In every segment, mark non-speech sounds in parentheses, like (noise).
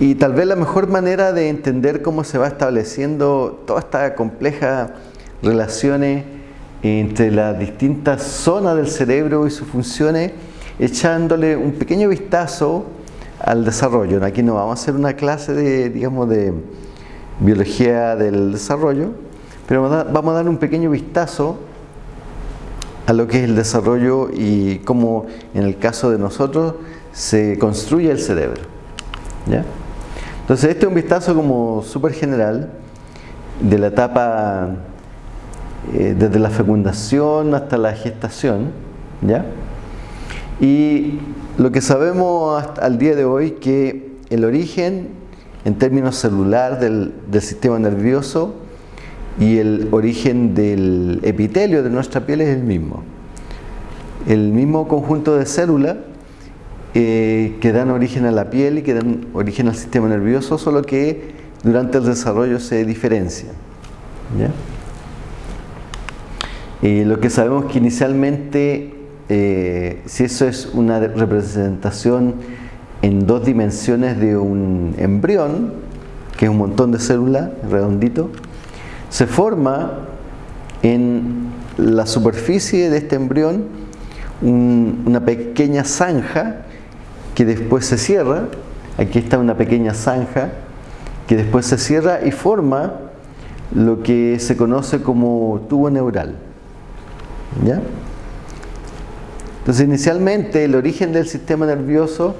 y tal vez la mejor manera de entender cómo se va estableciendo toda esta compleja relaciones entre las distintas zonas del cerebro y sus funciones, echándole un pequeño vistazo al desarrollo. Aquí no vamos a hacer una clase de, digamos, de biología del desarrollo, pero vamos a dar un pequeño vistazo a lo que es el desarrollo y cómo en el caso de nosotros se construye el cerebro. Entonces este es un vistazo como súper general de la etapa eh, desde la fecundación hasta la gestación, ¿ya? Y lo que sabemos al día de hoy que el origen en términos celular del sistema nervioso y el origen del epitelio de nuestra piel es el mismo. El mismo conjunto de células eh, que dan origen a la piel y que dan origen al sistema nervioso, solo que durante el desarrollo se diferencian. ¿ya? Lo que sabemos que inicialmente, eh, si eso es una representación en dos dimensiones de un embrión, que es un montón de células, redondito, se forma en la superficie de este embrión una pequeña zanja que después se cierra. Aquí está una pequeña zanja que después se cierra y forma lo que se conoce como tubo neural. ¿Ya? Entonces inicialmente el origen del sistema nervioso,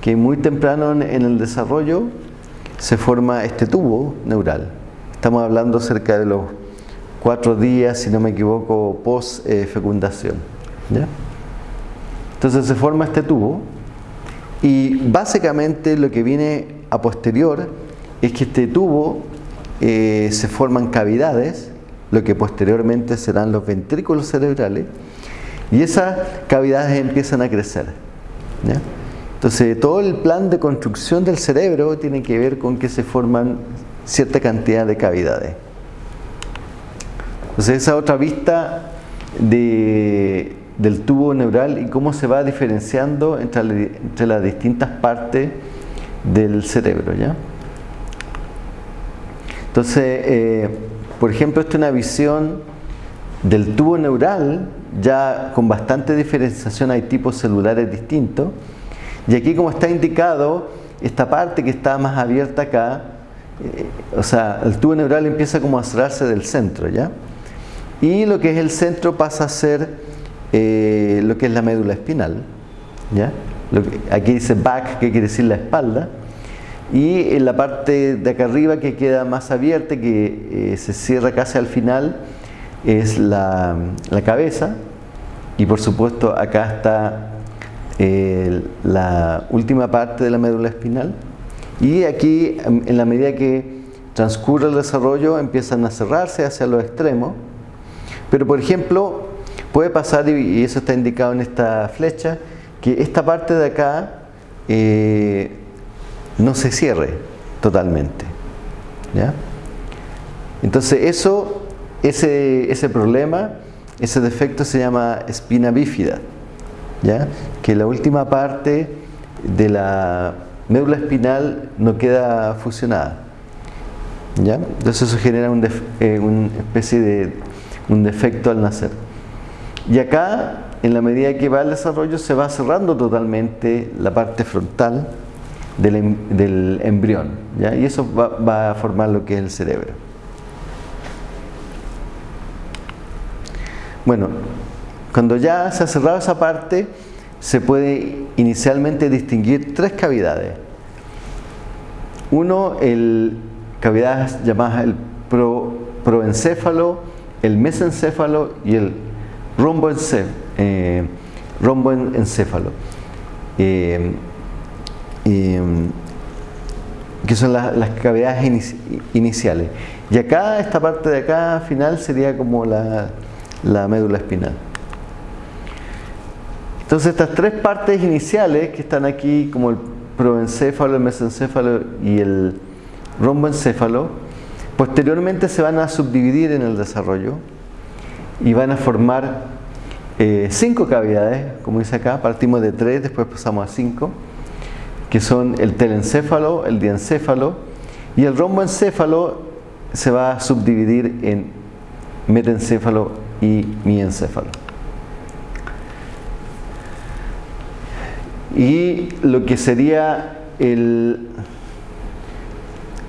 que muy temprano en el desarrollo se forma este tubo neural. Estamos hablando cerca de los cuatro días, si no me equivoco, post eh, fecundación. Entonces se forma este tubo y básicamente lo que viene a posterior es que este tubo eh, se forman cavidades lo que posteriormente serán los ventrículos cerebrales, y esas cavidades empiezan a crecer. Entonces, todo el plan de construcción del cerebro tiene que ver con que se forman cierta cantidad de cavidades. Entonces, esa otra vista del tubo neural y cómo se va diferenciando entre, las distintas partes del cerebro. ¿ya? Entonces, eh, por ejemplo, esta es una visión del tubo neural, ya con bastante diferenciación hay tipos celulares distintos. Y aquí como está indicado, esta parte que está más abierta acá, eh, o sea, el tubo neural empieza como a cerrarse del centro, ¿ya? Y lo que es el centro pasa a ser eh, lo que es la médula espinal, ¿ya? aquí dice back, que quiere decir la espalda, y en la parte de acá arriba que queda más abierta, que eh, se cierra casi al final, es la, cabeza y por supuesto acá está eh, la última parte de la médula espinal y aquí en la medida que transcurre el desarrollo empiezan a cerrarse hacia los extremos pero por ejemplo puede pasar y eso está indicado en esta flecha que esta parte de acá eh, no se cierre totalmente. ¿ya? Entonces eso, ese, ese problema, ese defecto se llama espina bífida, ¿ya? que la última parte de la médula espinal no queda fusionada. ¿ya? Entonces eso genera un eh, una especie de un defecto al nacer. Y acá, en la medida que va el desarrollo, se va cerrando totalmente la parte frontal del, em, embrión, ¿ya? y eso va, va, a formar lo que es el cerebro. Bueno, cuando ya se ha cerrado esa parte, se puede inicialmente distinguir tres cavidades. Uno, el cavidades llamadas el pro, proencéfalo, el mesencéfalo y el romboencéfalo. Eh. Eh, Em, que son las, cavidades iniciales. Y acá, esta parte de acá final sería como la, médula espinal. Entonces estas tres partes iniciales que están aquí, como el proencéfalo, el mesencéfalo y el romboencéfalo, posteriormente se van a subdividir en el desarrollo y van a formar eh, cinco cavidades, como dice acá, partimos de tres, después pasamos a cinco, que son el telencéfalo, el diencéfalo, y el romboencéfalo se va a subdividir en metencéfalo y miencéfalo. Y lo que sería el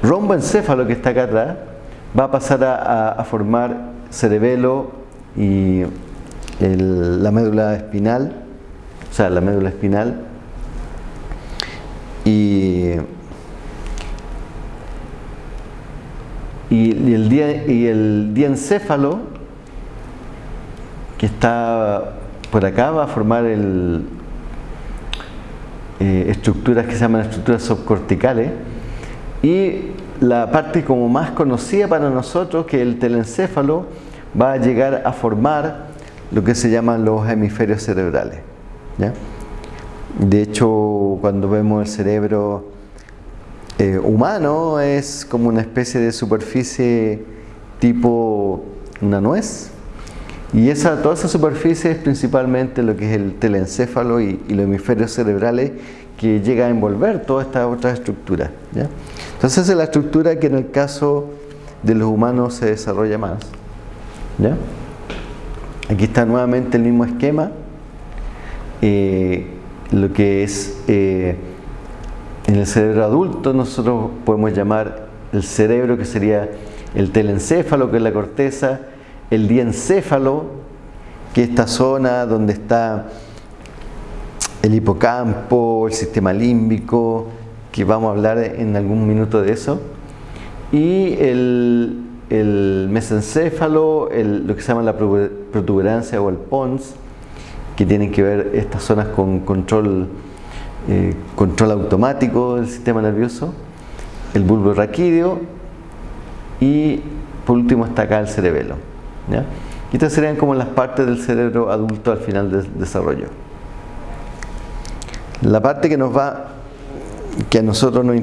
romboencéfalo que está acá atrás va a pasar a, formar cerebelo y la médula espinal, o sea, la médula espinal. Y, y, el, diencéfalo, que está por acá, va a formar el, eh, estructuras que se llaman estructuras subcorticales y la parte como más conocida para nosotros que el telencéfalo va a llegar a formar lo que se llaman los hemisferios cerebrales de hecho cuando vemos el cerebro eh, humano es como una especie de superficie tipo una nuez y esa, toda esa superficie es principalmente lo que es el telencéfalo y, los hemisferios cerebrales que llega a envolver todas estas otras estructuras. Entonces esa es la estructura que en el caso de los humanos se desarrolla más. Aquí está nuevamente el mismo esquema. Eh, lo que es eh, en el cerebro adulto nosotros podemos llamar el cerebro que sería el telencéfalo, que es la corteza, el diencéfalo, que es esta zona donde está el hipocampo, el sistema límbico, que vamos a hablar en algún minuto de eso, y el, mesencéfalo, lo que se llama la protuberancia o el pons, que tienen que ver estas zonas con control, eh, control automático del sistema nervioso, el bulbo raquídeo y por último está acá el cerebelo. Y estas serían como las partes del cerebro adulto al final del desarrollo. La parte que nos va, que a nosotros nos,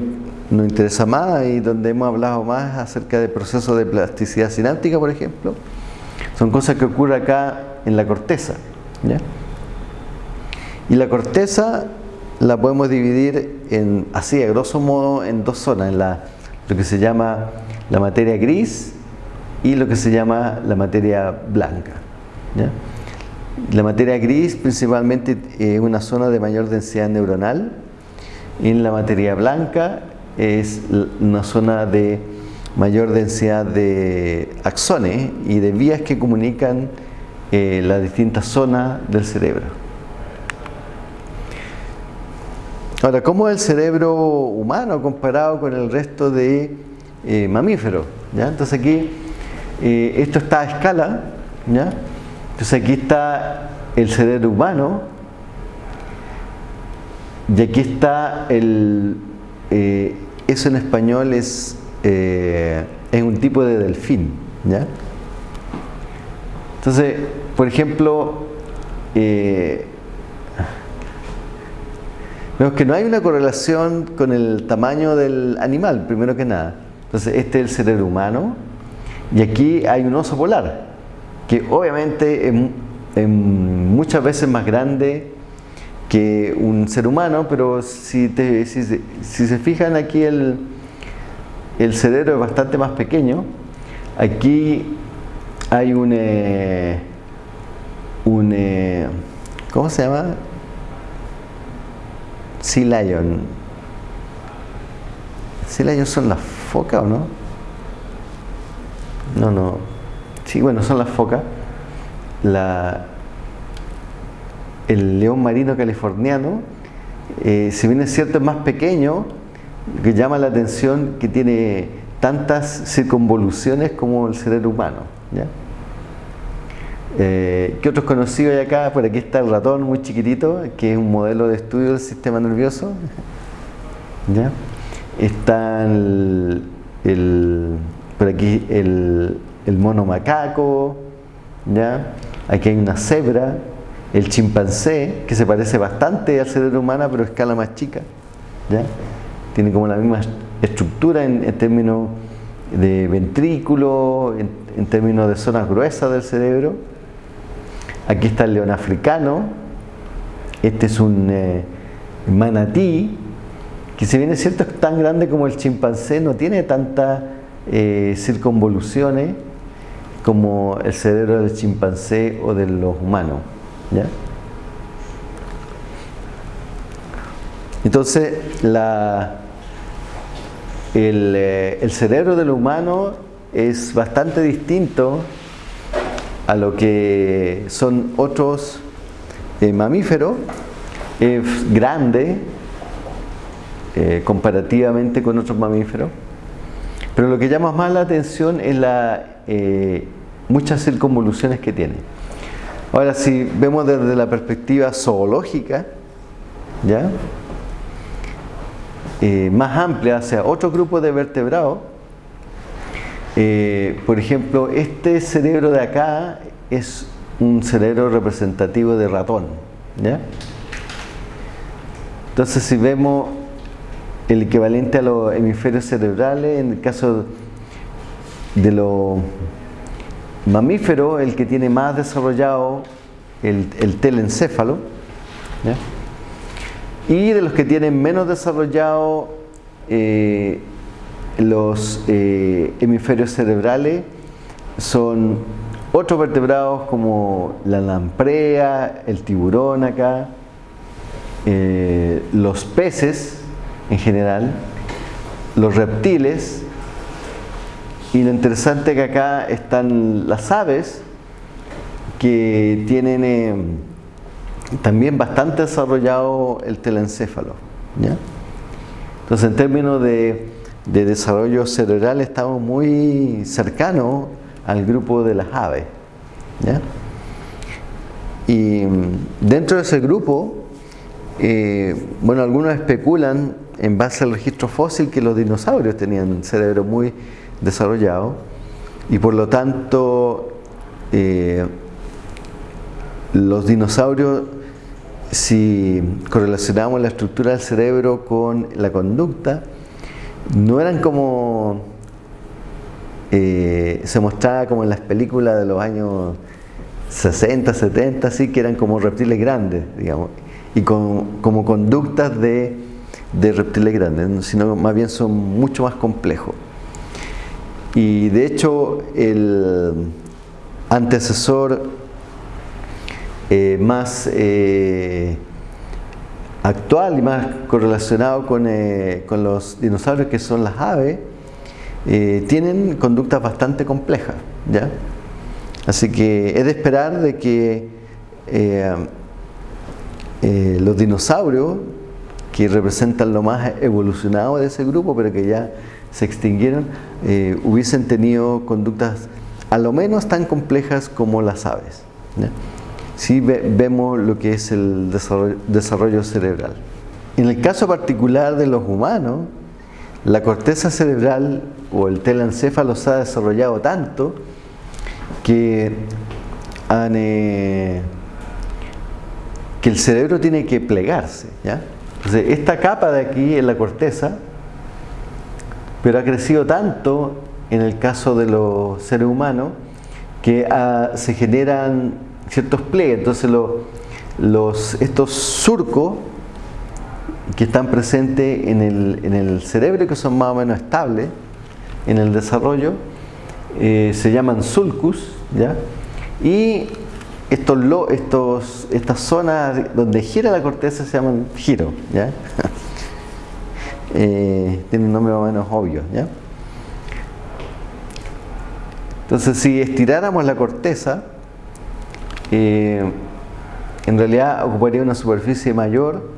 interesa más y donde hemos hablado más acerca del proceso de plasticidad sináptica, por ejemplo, son cosas que ocurren acá en la corteza. Y la corteza la podemos dividir en, así, a grosso modo, en dos zonas, en la, lo que se llama la materia gris y lo que se llama la materia blanca. La materia gris principalmente es una zona de mayor densidad neuronal en la materia blanca es una zona de mayor densidad de axones y de vías que comunican eh, las distintas zonas del cerebro. Ahora, ¿cómo es el cerebro humano comparado con el resto de eh, mamíferos? ¿Ya? Entonces aquí eh, esto está a escala, ¿ya? Entonces aquí está el cerebro humano y aquí está el, eso en español es, eh, es un tipo de delfín, ¿ya? Entonces, por ejemplo, vemos que no hay una correlación con el tamaño del animal, primero que nada. Entonces, este es el cerebro humano, y aquí hay un oso polar, que obviamente es, muchas veces más grande que un ser humano, pero si, si, se fijan aquí el, el cerebro es bastante más pequeño. Aquí hay un, eh, un eh, ¿cómo se llama? Sea Lion. Sea Lion son las focas o no? No, no. Sí, bueno, son las focas. La, el león marino californiano, eh, si bien es cierto es más pequeño, que llama la atención que tiene tantas circunvoluciones como el cerebro humano. Eh, ¿Qué otros conocidos hay acá? Por aquí está el ratón muy chiquitito, que es un modelo de estudio del sistema nervioso. (laughs) ¿ya? Está el por aquí el, mono macaco, ¿ya? aquí hay una cebra, el chimpancé, que se parece bastante al cerebro humano, pero a escala más chica, ¿ya? tiene como la misma estructura en, términos de ventrículo, en, términos de zonas gruesas del cerebro. Aquí está el león africano. Este es un eh, manatí, que si bien es cierto es tan grande como el chimpancé, no tiene tantas eh, circunvoluciones como el cerebro del chimpancé o de los humanos. Entonces, eh, el, cerebro del humano es bastante distinto a lo que son otros eh, mamíferos. Es grande eh, comparativamente con otros mamíferos. Pero lo que llama más la atención es la muchas circunvoluciones que tiene. Ahora, si vemos desde la perspectiva zoológica, ¿ya? Eh, más amplia hacia otro grupo de vertebrados, eh, por ejemplo, este cerebro de acá es un cerebro representativo de ratón. ¿ya? Entonces, si vemos el equivalente a los hemisferios cerebrales, en el caso de los mamíferos, el que tiene más desarrollado el, el telencéfalo, y de los que tienen menos desarrollado eh, los eh, hemisferios cerebrales son otros vertebrados como la lamprea, el tiburón acá, eh, los peces en general, los reptiles y lo interesante es que acá están las aves que tienen también bastante desarrollado el telencéfalo. Entonces, en términos de, de, desarrollo cerebral, estamos muy cercanos al grupo de las aves. Y dentro de ese grupo, eh, bueno, algunos especulan en base al registro fósil que los dinosaurios tenían cerebro muy desarrollado y por lo tanto eh, los dinosaurios si correlacionamos la estructura del cerebro con la conducta, no eran como eh, se mostraba como en las películas de los años 60, 70, así que eran como reptiles grandes, digamos, y con, como conductas de, de reptiles grandes, sino más bien son mucho más complejos. Y de hecho, el antecesor eh, más eh, actual y más correlacionado con, eh, con, los dinosaurios que son las aves, tienen conductas bastante complejas. ¿ya? Así que es de esperar de que los dinosaurios, que representan lo más evolucionado de ese grupo, pero que ya se extinguieron, hubiesen tenido conductas a lo menos tan complejas como las aves. si vemos lo que es el desarrollo, cerebral. En el caso particular de los humanos, la corteza cerebral o el telencéfalo se ha desarrollado tanto que, eh, el cerebro tiene que plegarse. Entonces, esta capa de aquí es la corteza, pero ha crecido tanto en el caso de los seres humanos que ah, se generan ciertos pliegues. Entonces los, estos surcos que están presentes en el, en el cerebro, que son más o menos estables en el desarrollo, eh, se llaman sulcus, ¿ya? y estos, estos, estas zonas donde gira la corteza se llaman giro, ¿ya? (laughs) eh, tiene un nombre más o menos obvio. ¿ya? Entonces, si estiráramos la corteza, eh, en realidad ocuparía una superficie mayor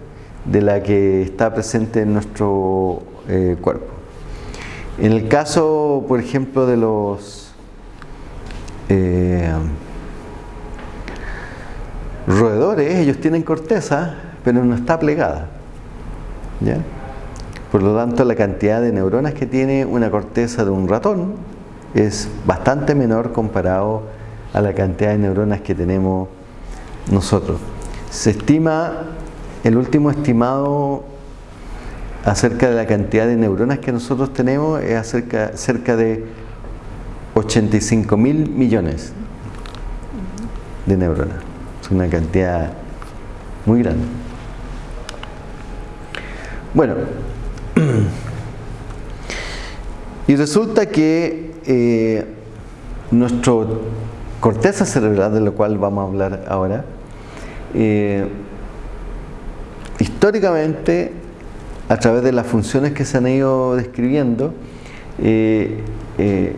de la que está presente en nuestro eh, cuerpo. En el caso, por ejemplo, de los roedores, ellos tienen corteza, pero no está plegada. Por lo tanto, la cantidad de neuronas que tiene una corteza de un ratón es bastante menor comparado a la cantidad de neuronas que tenemos nosotros. Se estima, el último estimado acerca de la cantidad de neuronas que nosotros tenemos es acerca, cerca de 85 mil millones de neuronas. Es una cantidad muy grande. Bueno, y resulta que eh, nuestro corteza cerebral, de lo cual vamos a hablar ahora, eh, históricamente, a través de las funciones que se han ido describiendo, eh,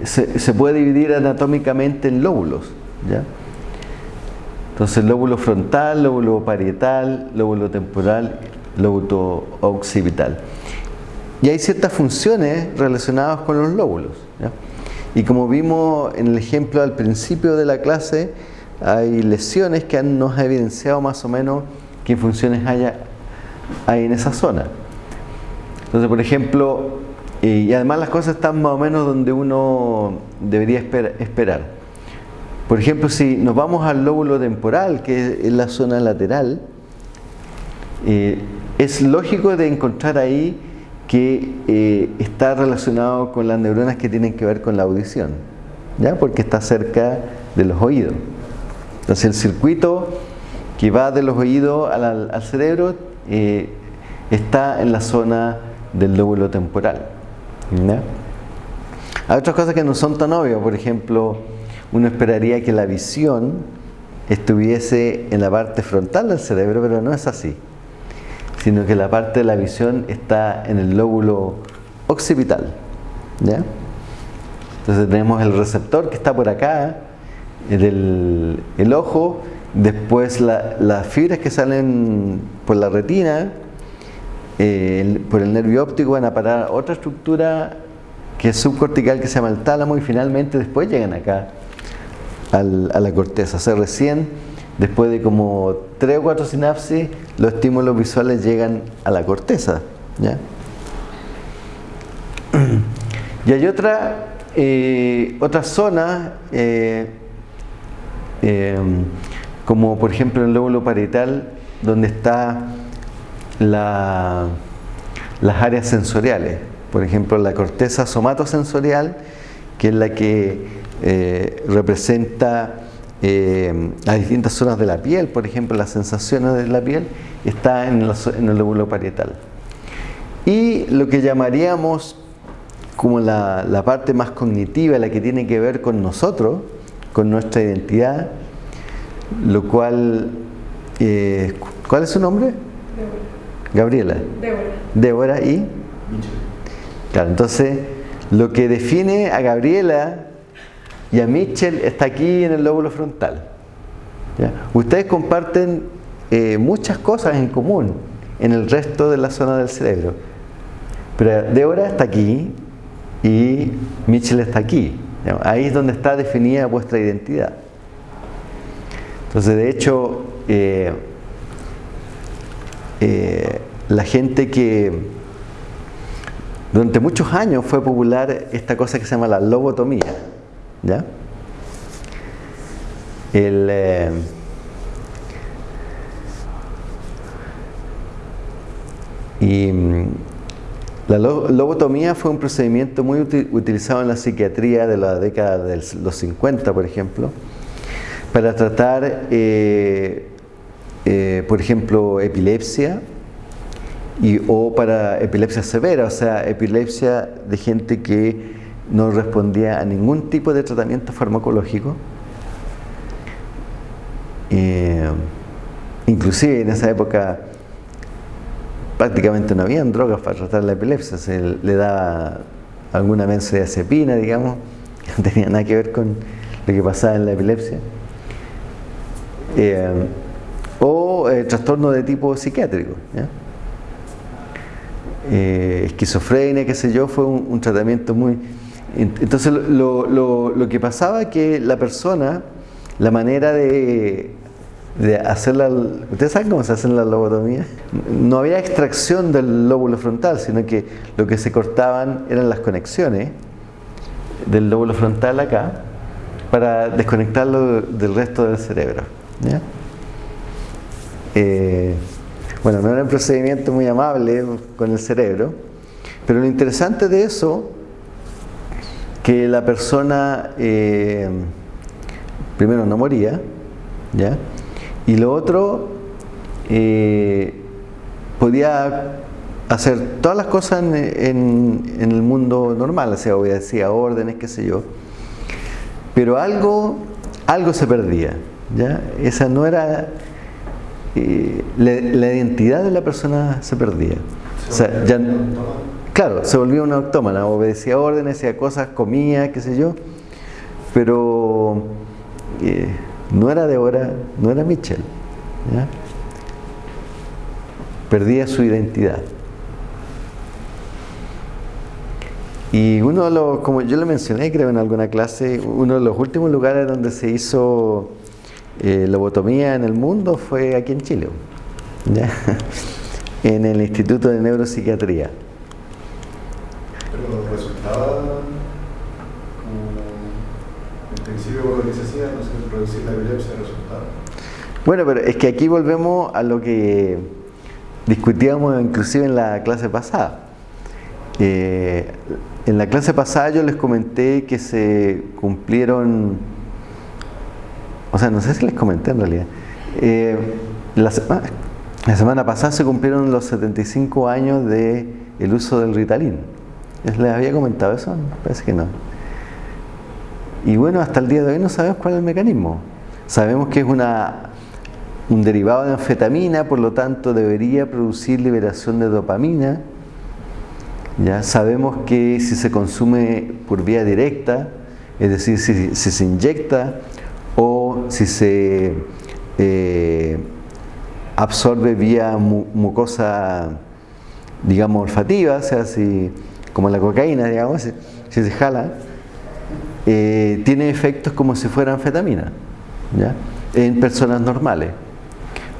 se, puede dividir anatómicamente en lóbulos. ¿ya? Entonces, lóbulo frontal, lóbulo parietal, lóbulo temporal, lóbulo occipital. Y hay ciertas funciones relacionadas con los lóbulos. Y como vimos en el ejemplo al principio de la clase, hay lesiones que nos han evidenciado más o menos qué funciones haya, hay en esa zona. Entonces, por ejemplo, y además las cosas están más o menos donde uno debería esperar. Por ejemplo, si nos vamos al lóbulo temporal, que es la zona lateral, eh, es lógico de encontrar ahí que eh, está relacionado con las neuronas que tienen que ver con la audición, ¿ya? porque está cerca de los oídos. Entonces el circuito que va de los oídos al, cerebro eh, está en la zona del lóbulo temporal. Hay otras cosas que no son tan obvias, por ejemplo, uno esperaría que la visión estuviese en la parte frontal del cerebro, pero no es así, sino que la parte de la visión está en el lóbulo occipital. Entonces tenemos el receptor que está por acá, el ojo, después las fibras que salen por la retina, eh, por el nervio óptico van a parar a otra estructura que es subcortical que se llama el tálamo y finalmente después llegan acá a la corteza. O sea, recién, después de como tres o cuatro sinapsis, los estímulos visuales llegan a la corteza. Y hay otra, eh, zona, eh, eh, como por ejemplo el lóbulo parietal, donde está la, las áreas sensoriales. Por ejemplo, la corteza somatosensorial, que es la que eh, representa eh, las distintas zonas de la piel, por ejemplo, las sensaciones de la piel, está en, el lóbulo parietal. Y lo que llamaríamos como la, parte más cognitiva, la que tiene que ver con nosotros, con nuestra identidad, lo cual, eh, ¿cuál es su nombre? Gabriela. Débora. Débora y... Claro, entonces, lo que define a Gabriela y a Mitchell está aquí en el lóbulo frontal. Ustedes comparten eh, muchas cosas en común en el resto de la zona del cerebro. Pero Débora está aquí y Mitchell está aquí. Ahí es donde está definida vuestra identidad. Entonces, de hecho, eh, eh, la gente que durante muchos años fue popular esta cosa que se llama la lobotomía. Eh, mm, la lobotomía fue un procedimiento muy utilizado en la psiquiatría de la década de los 50, por ejemplo, para tratar, eh, eh, por ejemplo, epilepsia y, o para epilepsia severa, o sea, epilepsia de gente que no respondía a ningún tipo de tratamiento farmacológico. Eh, inclusive en esa época prácticamente no habían drogas para tratar la epilepsia, se le daba alguna benzodiazepina, digamos, que no tenía nada que ver con lo que pasaba en la epilepsia. Eh, o eh, trastorno de tipo psiquiátrico. esquizofrenia, qué sé yo, fue un tratamiento muy entonces lo, que pasaba es que la persona, la manera de, de hacerla, ¿ustedes saben cómo se hace la lobotomía? No había extracción del lóbulo frontal, sino que lo que se cortaban eran las conexiones del lóbulo frontal acá para desconectarlo del resto del cerebro. Eh, bueno, no era un procedimiento muy amable con el cerebro, pero lo interesante de eso que la persona eh, primero no moría, ¿ya? Y lo otro, eh, podía hacer todas las cosas en, el mundo normal, o sea, obedecía órdenes, qué sé yo. Pero algo, algo se perdía. ¿ya? Esa no era. Eh, la, identidad de la persona se perdía. Claro, se volvía una autómana, obedecía órdenes, hacía cosas, comía, qué sé yo. Pero eh, no era de hora, no era Michel. Perdía su identidad. Y uno de los, como yo le mencioné creo en alguna clase, uno de los últimos lugares donde se hizo eh, lobotomía en el mundo fue aquí en Chile, (laughs) en el Instituto de Neuropsiquiatría. Pero resultaba como en principio lo que se hacía, no sé, producir la epilepsia resultaba. Bueno, pero es que aquí volvemos a lo que discutíamos inclusive en la clase pasada. Eh, en la clase pasada yo les comenté que se cumplieron, o sea, no sé si les comenté en realidad, eh, la, semana, pasada se cumplieron los 75 años de el uso del Ritalin. ¿Les había comentado eso? Parece que no. Y bueno, hasta el día de hoy no sabemos cuál es el mecanismo. Sabemos que es una, un derivado de anfetamina, por lo tanto debería producir liberación de dopamina, ya sabemos que si se consume por vía directa, es decir, si, se inyecta o si se eh, absorbe vía mucosa, digamos, olfativa, o sea, si, como la cocaína, digamos, si, se jala, eh, tiene efectos como si fuera anfetamina, ¿ya? en personas normales.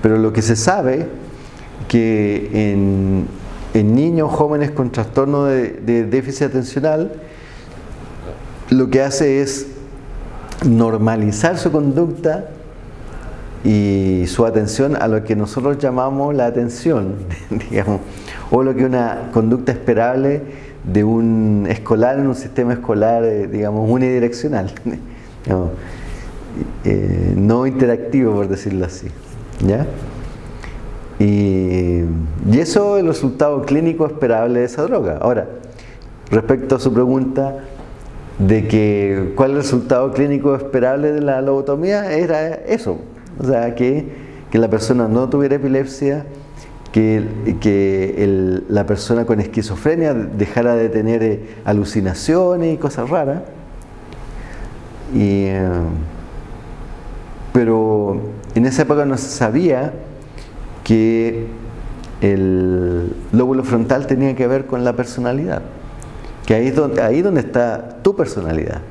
Pero lo que se sabe que en en niños jóvenes con trastorno de, déficit atencional, lo que hace es normalizar su conducta y su atención a lo que nosotros llamamos la atención, (laughs) digamos, o lo que una conducta esperable de un escolar en un sistema escolar, eh, digamos, unidireccional, (laughs) eh, no interactivo, por decirlo así. ¿ya? Y, eso es el resultado clínico esperable de esa droga. Ahora, respecto a su pregunta de que cuál es el resultado clínico esperable de la lobotomía, era eso. O sea, que, la persona no tuviera epilepsia, que, que la persona con esquizofrenia dejara de tener eh, alucinaciones y cosas raras. Eh, pero en esa época no se sabía que el lóbulo frontal tenía que ver con la personalidad. Que ahí es donde, ahí donde está tu personalidad.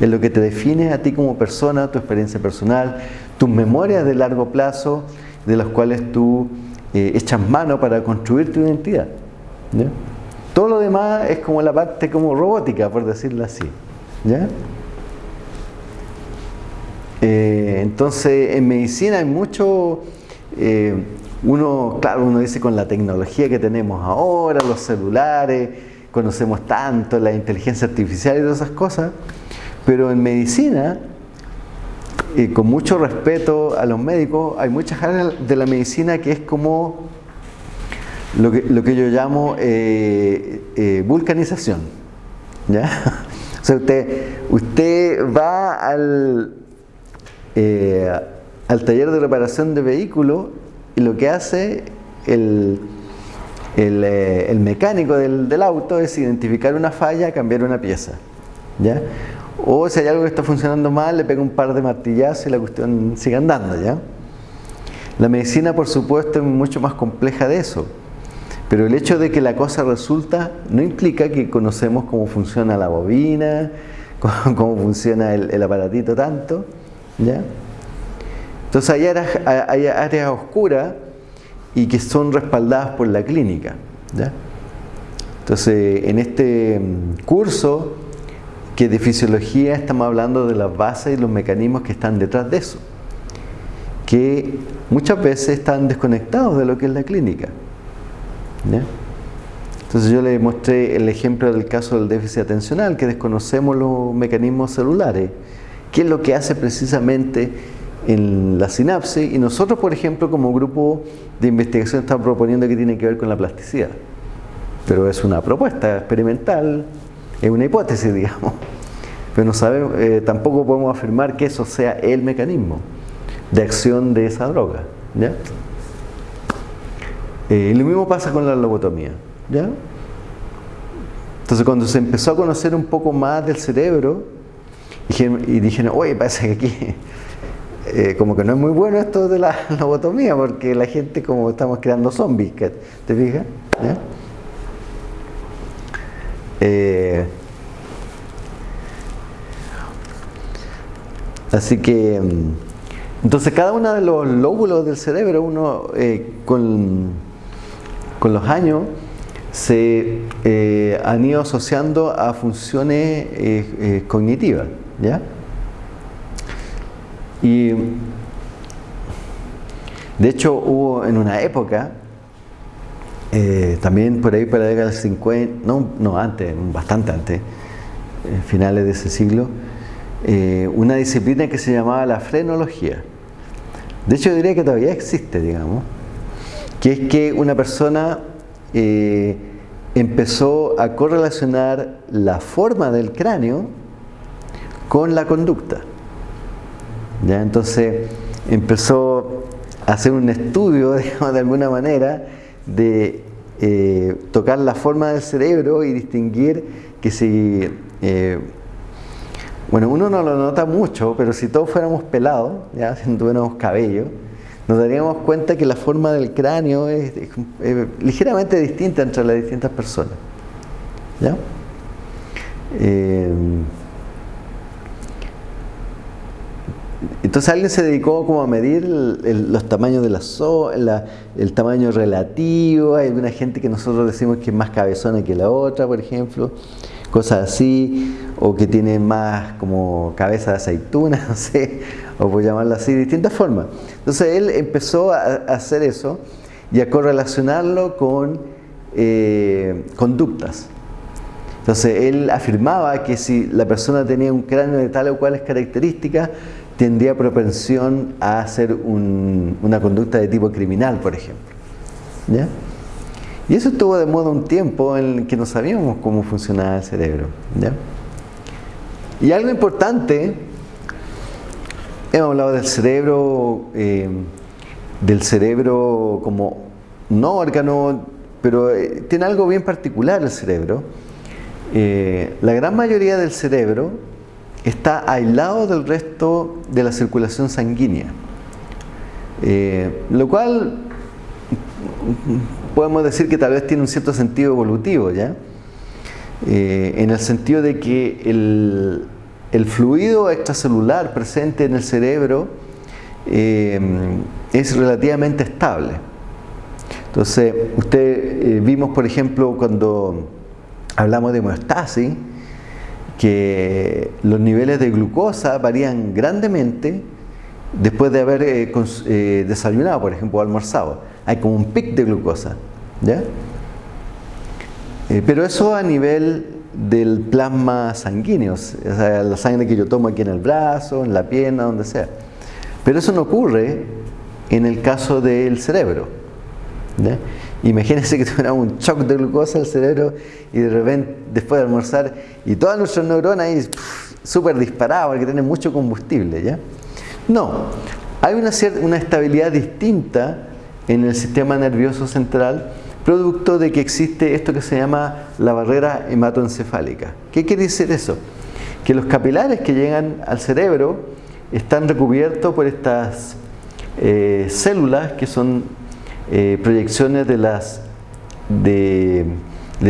Es lo que te define a ti como persona, tu experiencia personal, tus memorias de largo plazo, de las cuales tú eh, echas mano para construir tu identidad. Todo lo demás es como la parte como robótica, por decirlo así. ¿ya? Eh, entonces, en medicina hay mucho... Eh, uno, claro, uno dice con la tecnología que tenemos ahora, los celulares, conocemos tanto la inteligencia artificial y todas esas cosas, pero en medicina, y con mucho respeto a los médicos, hay muchas áreas de la medicina que es como lo que, yo llamo eh, eh, vulcanización. ¿ya? (laughs) O sea, usted, usted va al, eh, al taller de reparación de vehículos y lo que hace el, eh, el, mecánico del, del, auto es identificar una falla, cambiar una pieza. ¿ya? O si hay algo que está funcionando mal, le pega un par de martillazos y la cuestión sigue andando. ¿ya? La medicina, por supuesto, es mucho más compleja de eso. Pero el hecho de que la cosa resulta no implica que conocemos cómo funciona la bobina, (laughs) cómo, funciona el, aparatito tanto. ¿ya? Entonces hay áreas, oscuras y que son respaldadas por la clínica. Entonces en este curso que de fisiología estamos hablando de las bases y los mecanismos que están detrás de eso, que muchas veces están desconectados de lo que es la clínica. Entonces yo le mostré el ejemplo del caso del déficit atencional, que desconocemos los mecanismos celulares, qué es lo que hace precisamente en la sinapsis y nosotros, por ejemplo, como grupo de investigación estamos proponiendo que tiene que ver con la plasticidad. Pero es una propuesta experimental, es una hipótesis, digamos. Pero no sabemos, eh, tampoco podemos afirmar que eso sea el mecanismo de acción de esa droga. ¿ya? Eh, lo mismo pasa con la lobotomía. ¿ya? Entonces cuando se empezó a conocer un poco más del cerebro, y dijeron, oye, parece que aquí (laughs) eh, como que no es muy bueno esto de la (laughs) lobotomía, porque la gente como estamos creando zombies, ¿te fijas? Eh, así que, mm, entonces cada uno de los lóbulos del cerebro, uno eh, con, con, los años, se han ido asociando a funciones cognitivas, ¿ya? Y de hecho hubo en una época, eh, también por ahí para la década del 50, no, no antes, bastante antes, eh, finales de ese siglo, eh, una disciplina que se llamaba la frenología. De hecho yo diría que todavía existe, digamos, que es que una persona empezó a correlacionar la forma del cráneo con la conducta. ¿ya? Entonces empezó a hacer un estudio, (laughs) de alguna manera, de eh, tocar la forma del cerebro y distinguir que si, eh, bueno, uno no lo nota mucho, pero si todos fuéramos pelados, ya, (laughs) si no tuviéramos cabello, nos daríamos cuenta que la forma del cráneo es, ligeramente distinta entre las distintas personas. ¿ya? Eh, Entonces alguien se dedicó como a medir los tamaños de las la, el tamaño relativo, hay alguna gente que nosotros decimos que es más cabezona que la otra, por ejemplo, cosas así, o que tiene más como cabeza de aceituna, (laughs) no sé, o por llamarlo así, de distintas formas. Entonces él empezó a, hacer eso y a correlacionarlo con eh, conductas. Entonces él afirmaba que si la persona tenía un cráneo de tal o cuales características, tendría propensión a hacer una conducta de tipo criminal, por ejemplo. ¿Ya? Y eso estuvo de moda un tiempo en que no sabíamos cómo funcionaba el cerebro. ¿ya? Y algo importante, hemos hablado del cerebro, eh, del cerebro como no órgano, pero eh, tiene algo bien particular el cerebro. Eh, la gran mayoría del cerebro está aislado del resto de la circulación sanguínea. Eh, lo cual podemos decir que tal vez tiene un cierto sentido evolutivo, ¿ya? Eh, en el sentido de que el, fluido extracelular presente en el cerebro eh, es relativamente estable. Entonces, usted vimos, por ejemplo, cuando hablamos de homeostasis, que los niveles de glucosa varían grandemente después de haber eh, eh, desayunado, por ejemplo, almorzado. Hay como un pic de glucosa. ¿ya? Eh, pero eso a nivel del plasma sanguíneo, o sea, la sangre que yo tomo aquí en el brazo, en la pierna, donde sea. Pero eso no ocurre en el caso del cerebro. ¿ya? Imagínense que tuviera un shock de glucosa al cerebro y de repente, después de almorzar, y todas nuestras neuronas ahí súper disparadas porque tienen mucho combustible, ¿ya? No, hay una, cierta, una estabilidad distinta en el sistema nervioso central producto de que existe esto que se llama la barrera hematoencefálica. ¿Qué quiere decir eso? Que los capilares que llegan al cerebro están recubiertos por estas eh, células que son eh, proyecciones de las de,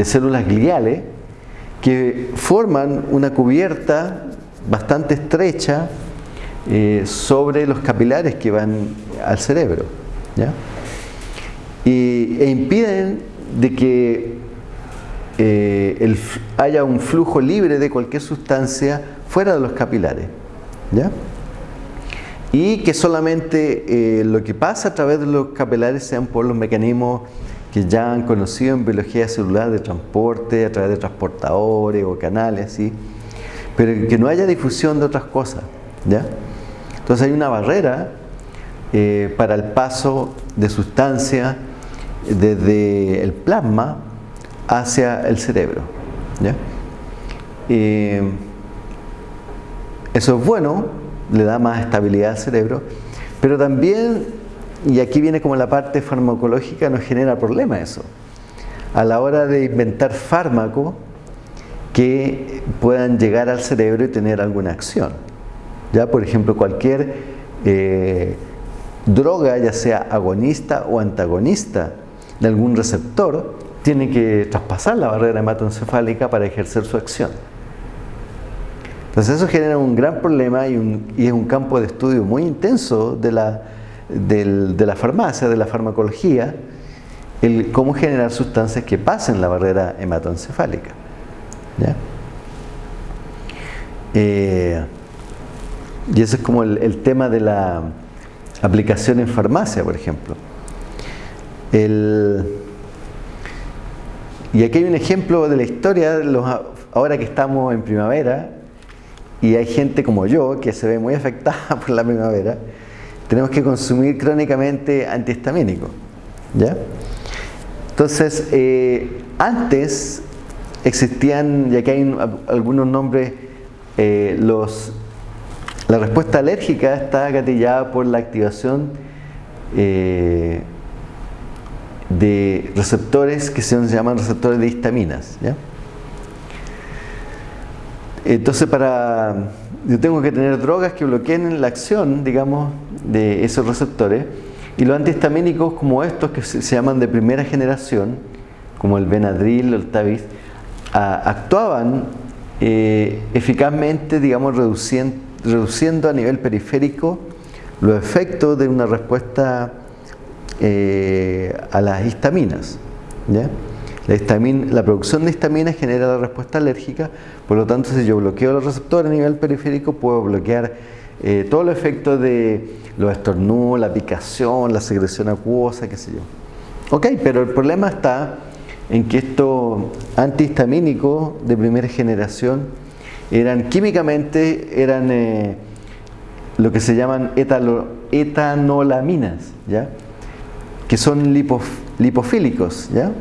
células gliales que forman una cubierta bastante estrecha eh, sobre los capilares que van al cerebro Y, e impiden de que eh, haya un flujo libre de cualquier sustancia fuera de los capilares ¿ya? Y que solamente eh, lo que pasa a través de los capilares sean por los mecanismos que ya han conocido en biología celular de transporte, a través de transportadores o canales, ¿sí? pero que no haya difusión de otras cosas. ¿ya? Entonces hay una barrera eh, para el paso de sustancia desde el plasma hacia el cerebro. Eh, eso es bueno, le da más estabilidad al cerebro, pero también, y aquí viene como la parte farmacológica, nos genera problema eso. A la hora de inventar fármacos que puedan llegar al cerebro y tener alguna acción. Ya, por ejemplo, cualquier eh, droga, ya sea agonista o antagonista de algún receptor, tiene que traspasar la barrera hematoencefálica para ejercer su acción. Entonces eso genera un gran problema y, es un campo de estudio muy intenso de la, de la farmacia, de la farmacología, el cómo generar sustancias que pasen la barrera hematoencefálica. Eh, y ese es como el, tema de la aplicación en farmacia, por ejemplo. y aquí hay un ejemplo de la historia, ahora que estamos en primavera, y hay gente como yo que se ve muy afectada (laughs) por la primavera, tenemos que consumir crónicamente antihistamínicos. ¿ya? Entonces, eh, antes existían, y aquí hay algunos nombres, eh, los, la respuesta alérgica está gatillada por la activación eh, de receptores que se llaman receptores de histaminas. Entonces, para yo tengo que tener drogas que bloqueen la acción, digamos, de esos receptores. Y los antihistamínicos como estos que se, llaman de primera generación, como el Benadryl o el Taviz, actuaban eh, eficazmente, digamos, reduciendo, reduciendo, a nivel periférico los efectos de una respuesta eh, a las histaminas. La, la, producción de histamina genera la respuesta alérgica, por lo tanto si yo bloqueo los receptores a nivel periférico puedo bloquear eh, todo el efecto de los estornudos, la picación, la secreción acuosa, qué sé yo. Ok, pero el problema está en que estos antihistamínicos de primera generación eran químicamente eran eh, lo que se llaman etanolaminas, ¿ya? que son lipofílicos. ¿ya?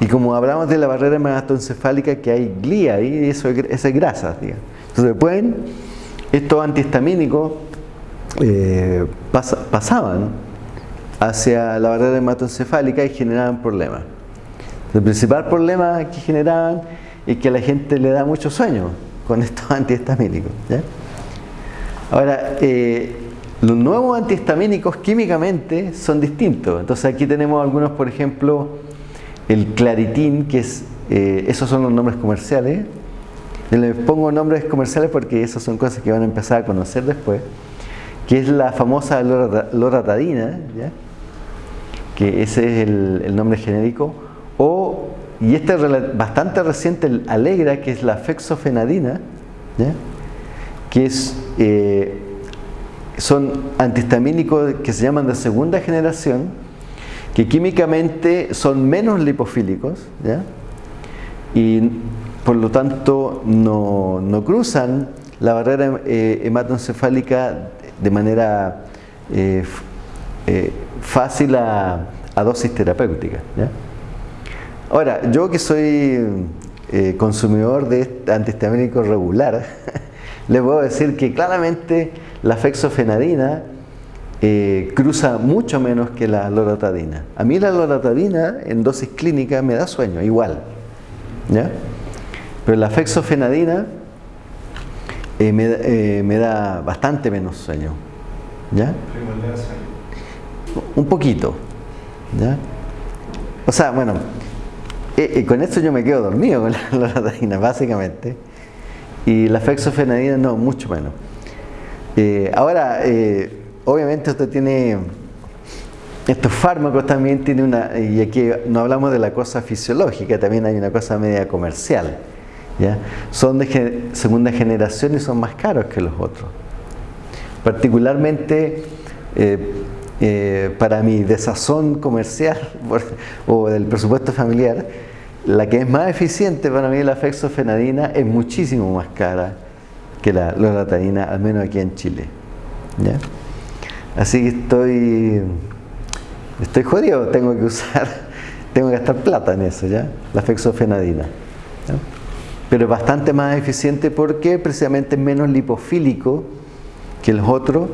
Y como hablamos de la barrera hematoencefálica, que hay glía ahí, eso, es grasa. Entonces pueden, estos antihistamínicos eh, pasaban hacia la barrera hematoencefálica y generaban problemas. El principal problema que generaban es que a la gente le da mucho sueño con estos (laughs) antihistamínicos. Ahora, eh, los nuevos antihistamínicos químicamente son distintos. Entonces aquí tenemos algunos, por ejemplo, el claritín, que es, eh, esos son los nombres comerciales. Les pongo nombres comerciales porque esas son cosas que van a empezar a conocer después, que es la famosa loratadina, que ese es el nombre genérico. O, y este es bastante reciente, el Alegra, que es la fexofenadina, que es, eh, son antihistamínicos que se llaman de segunda generación, que químicamente son menos lipofílicos, y por lo tanto no, cruzan la barrera eh, hematoencefálica de manera eh, fácil a, dosis terapéutica. Ahora, yo que soy eh, consumidor de este antihistamínico regular, (laughs) le puedo decir que claramente la fexofenadina eh, cruza mucho menos que la loratadina. A mí la loratadina en dosis clínica me da sueño, igual. Pero la fexofenadina eh, me, me, da bastante menos sueño. Un poquito. ¿ya? O sea, bueno, con esto yo me quedo dormido con la (laughs) loratadina, básicamente. Y la fexofenadina no, mucho menos. Eh, ahora, eh, obviamente usted tiene, estos fármacos también tiene una, y aquí no hablamos de la cosa fisiológica, también hay una cosa media comercial. ¿ya? Son de segunda generación y son más caros que los otros. Particularmente, eh, para mi desazón comercial (laughs) o del presupuesto familiar, la que es más eficiente para mí la fexofenadina es muchísimo más cara que la loratadina, al menos aquí en Chile. ¿ya? Así que estoy, estoy jodido, tengo que usar, (laughs) tengo que gastar plata en eso, ¿ya? La fexofenadina. Pero es bastante más eficiente porque precisamente es menos lipofílico que los otros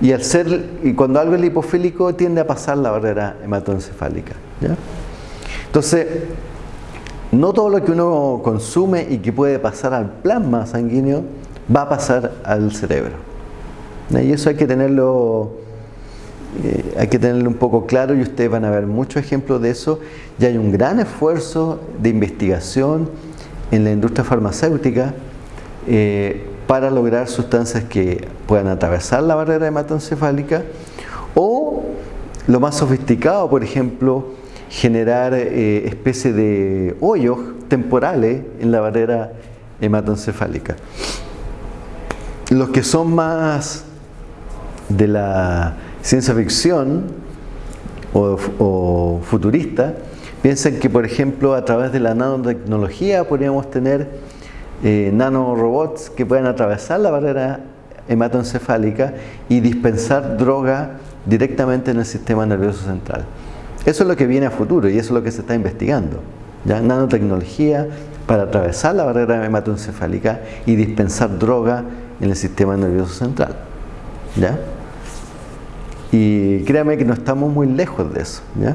y al ser y cuando algo es lipofílico tiende a pasar la barrera hematoencefálica. ¿ya? Entonces, no todo lo que uno consume y que puede pasar al plasma sanguíneo va a pasar al cerebro. Y eso hay que tenerlo eh, hay que tenerlo un poco claro y ustedes van a ver muchos ejemplos de eso. Ya hay un gran esfuerzo de investigación en la industria farmacéutica eh, para lograr sustancias que puedan atravesar la barrera hematoencefálica o lo más sofisticado, por ejemplo, generar eh, especies de hoyos temporales en la barrera hematoencefálica. Los que son más de la ciencia ficción o, futurista piensan que, por ejemplo, a través de la nanotecnología podríamos tener eh, nanorobots que puedan atravesar la barrera hematoencefálica y dispensar droga directamente en el sistema nervioso central. Eso es lo que viene a futuro y eso es lo que se está investigando. ¿ya? Nanotecnología para atravesar la barrera hematoencefálica y dispensar droga en el sistema nervioso central. ¿ya? Y créame que no estamos muy lejos de eso. ¿ya?